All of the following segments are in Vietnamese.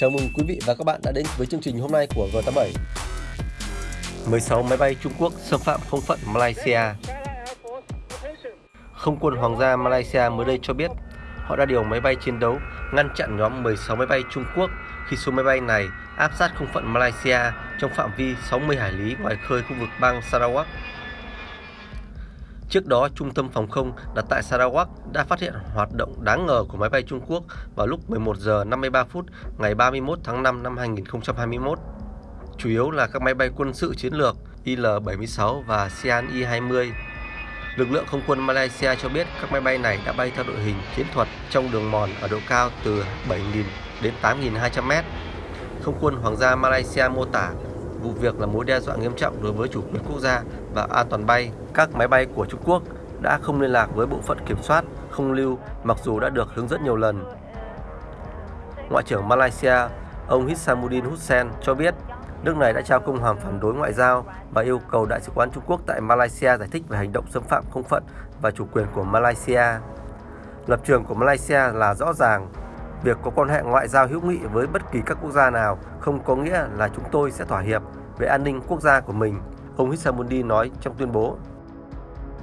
Chào mừng quý vị và các bạn đã đến với chương trình hôm nay của G87. 16 máy bay Trung Quốc xâm phạm không phận Malaysia. Không quân Hoàng gia Malaysia mới đây cho biết, họ đã điều máy bay chiến đấu ngăn chặn nhóm 16 máy bay Trung Quốc khi số máy bay này áp sát không phận Malaysia trong phạm vi 60 hải lý ngoài khơi khu vực bang Sarawak. Trước đó, Trung tâm Phòng không đặt tại Sarawak đã phát hiện hoạt động đáng ngờ của máy bay Trung Quốc vào lúc 11 giờ 53 phút ngày 31 tháng 5 năm 2021. Chủ yếu là các máy bay quân sự chiến lược IL-76 và Sian I-20. Lực lượng không quân Malaysia cho biết các máy bay này đã bay theo đội hình chiến thuật trong đường mòn ở độ cao từ 7.000 đến 8.200 m. Không quân Hoàng gia Malaysia mô tả vụ việc là mối đe dọa nghiêm trọng đối với chủ quyền quốc gia và an toàn bay. Các máy bay của Trung Quốc đã không liên lạc với bộ phận kiểm soát không lưu mặc dù đã được hướng dẫn nhiều lần. Ngoại trưởng Malaysia, ông Hissamuddin Hussein cho biết nước này đã trao công hàm phản đối ngoại giao và yêu cầu Đại sứ quán Trung Quốc tại Malaysia giải thích về hành động xâm phạm không phận và chủ quyền của Malaysia. Lập trường của Malaysia là rõ ràng, việc có quan hệ ngoại giao hữu nghị với bất kỳ các quốc gia nào không có nghĩa là chúng tôi sẽ thỏa hiệp về an ninh quốc gia của mình, ông Hissamuddin nói trong tuyên bố.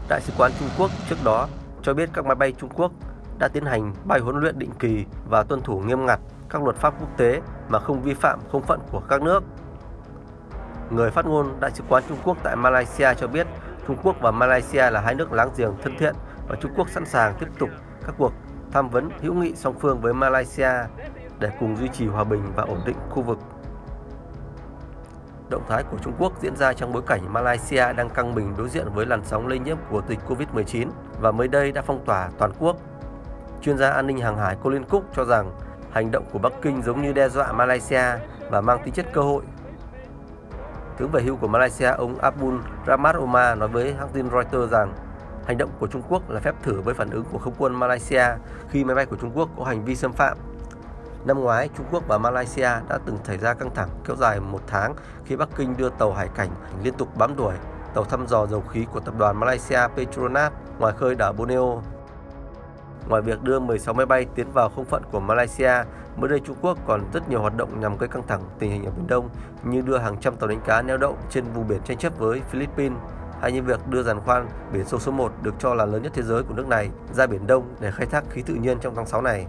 Đại sứ quán Trung Quốc trước đó cho biết các máy bay Trung Quốc đã tiến hành bay huấn luyện định kỳ và tuân thủ nghiêm ngặt các luật pháp quốc tế mà không vi phạm không phận của các nước. Người phát ngôn Đại sứ quán Trung Quốc tại Malaysia cho biết Trung Quốc và Malaysia là hai nước láng giềng thân thiện và Trung Quốc sẵn sàng tiếp tục các cuộc tham vấn hữu nghị song phương với Malaysia để cùng duy trì hòa bình và ổn định khu vực. Động thái của Trung Quốc diễn ra trong bối cảnh Malaysia đang căng mình đối diện với làn sóng lây nhiễm của dịch Covid-19 và mới đây đã phong tỏa toàn quốc. Chuyên gia an ninh hàng hải Colin Cook cho rằng hành động của Bắc Kinh giống như đe dọa Malaysia và mang tính chất cơ hội. Tướng về hưu của Malaysia, ông Abdul Rahmat Omar nói với hãng tin Reuters rằng hành động của Trung Quốc là phép thử với phản ứng của không quân Malaysia khi máy bay của Trung Quốc có hành vi xâm phạm Năm ngoái, Trung Quốc và Malaysia đã từng xảy ra căng thẳng kéo dài một tháng khi Bắc Kinh đưa tàu hải cảnh liên tục bám đuổi tàu thăm dò dầu khí của tập đoàn Malaysia Petronas ngoài khơi đảo Borneo. Ngoài việc đưa 16 máy bay tiến vào không phận của Malaysia, mới đây Trung Quốc còn rất nhiều hoạt động nhằm gây căng thẳng tình hình ở Biển Đông như đưa hàng trăm tàu đánh cá neo đậu trên vùng biển tranh chấp với Philippines hay như việc đưa giàn khoan biển sâu số 1 được cho là lớn nhất thế giới của nước này ra Biển Đông để khai thác khí tự nhiên trong tháng 6 này.